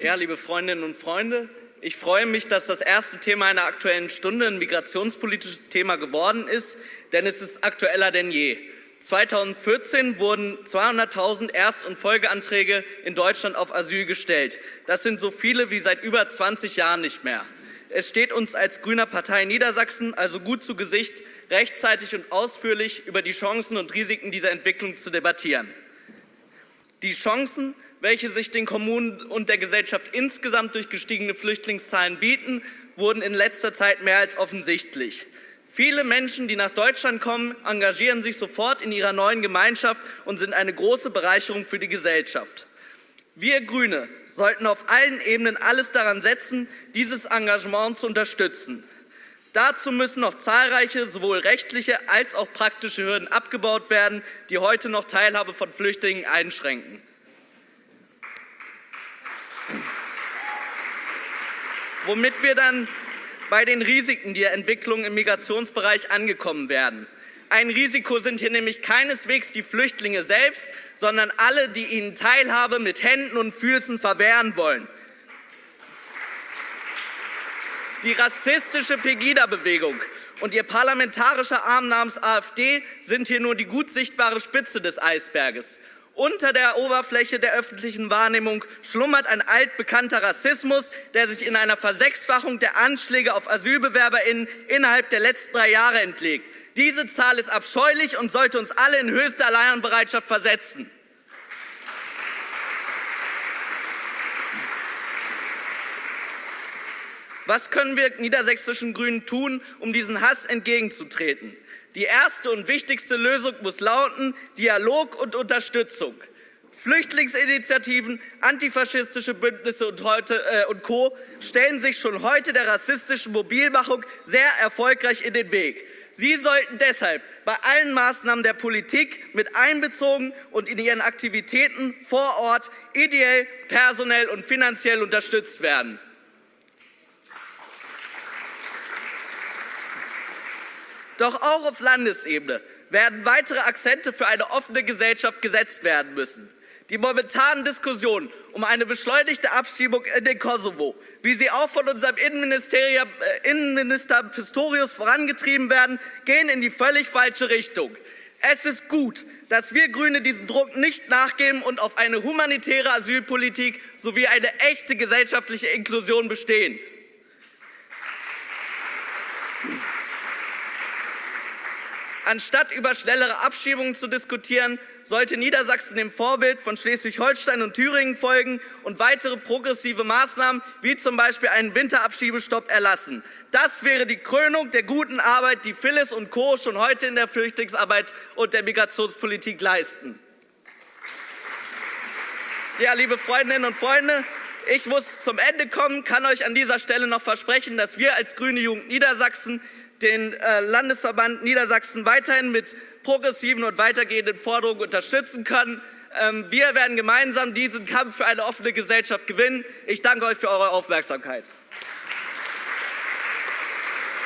Ja, liebe Freundinnen und Freunde, ich freue mich, dass das erste Thema einer Aktuellen Stunde ein migrationspolitisches Thema geworden ist, denn es ist aktueller denn je. 2014 wurden 200.000 Erst- und Folgeanträge in Deutschland auf Asyl gestellt. Das sind so viele wie seit über 20 Jahren nicht mehr. Es steht uns als grüner Partei Niedersachsen also gut zu Gesicht, rechtzeitig und ausführlich über die Chancen und Risiken dieser Entwicklung zu debattieren. Die Chancen welche sich den Kommunen und der Gesellschaft insgesamt durch gestiegene Flüchtlingszahlen bieten, wurden in letzter Zeit mehr als offensichtlich. Viele Menschen, die nach Deutschland kommen, engagieren sich sofort in ihrer neuen Gemeinschaft und sind eine große Bereicherung für die Gesellschaft. Wir Grüne sollten auf allen Ebenen alles daran setzen, dieses Engagement zu unterstützen. Dazu müssen noch zahlreiche sowohl rechtliche als auch praktische Hürden abgebaut werden, die heute noch Teilhabe von Flüchtlingen einschränken. Womit wir dann bei den Risiken der Entwicklung im Migrationsbereich angekommen werden. Ein Risiko sind hier nämlich keineswegs die Flüchtlinge selbst, sondern alle, die ihnen Teilhabe mit Händen und Füßen verwehren wollen. Die rassistische Pegida-Bewegung und ihr parlamentarischer Arm namens AfD sind hier nur die gut sichtbare Spitze des Eisberges. Unter der Oberfläche der öffentlichen Wahrnehmung schlummert ein altbekannter Rassismus, der sich in einer Versechsfachung der Anschläge auf AsylbewerberInnen innerhalb der letzten drei Jahre entlegt. Diese Zahl ist abscheulich und sollte uns alle in höchste Alleinbereitschaft versetzen. Was können wir niedersächsischen Grünen tun, um diesen Hass entgegenzutreten? Die erste und wichtigste Lösung muss lauten Dialog und Unterstützung. Flüchtlingsinitiativen, antifaschistische Bündnisse und, heute, äh, und Co. stellen sich schon heute der rassistischen Mobilmachung sehr erfolgreich in den Weg. Sie sollten deshalb bei allen Maßnahmen der Politik mit einbezogen und in ihren Aktivitäten vor Ort ideell, personell und finanziell unterstützt werden. Doch auch auf Landesebene werden weitere Akzente für eine offene Gesellschaft gesetzt werden müssen. Die momentanen Diskussionen um eine beschleunigte Abschiebung in den Kosovo, wie sie auch von unserem äh, Innenminister Pistorius vorangetrieben werden, gehen in die völlig falsche Richtung. Es ist gut, dass wir Grüne diesem Druck nicht nachgeben und auf eine humanitäre Asylpolitik sowie eine echte gesellschaftliche Inklusion bestehen. Anstatt über schnellere Abschiebungen zu diskutieren, sollte Niedersachsen dem Vorbild von Schleswig-Holstein und Thüringen folgen und weitere progressive Maßnahmen wie zum Beispiel einen Winterabschiebestopp erlassen. Das wäre die Krönung der guten Arbeit, die Phyllis und Co. schon heute in der Flüchtlingsarbeit und der Migrationspolitik leisten. Ja, liebe Freundinnen und Freunde, ich muss zum Ende kommen, kann euch an dieser Stelle noch versprechen, dass wir als Grüne Jugend Niedersachsen den äh, Landesverband Niedersachsen weiterhin mit progressiven und weitergehenden Forderungen unterstützen können. Ähm, wir werden gemeinsam diesen Kampf für eine offene Gesellschaft gewinnen. Ich danke euch für eure Aufmerksamkeit.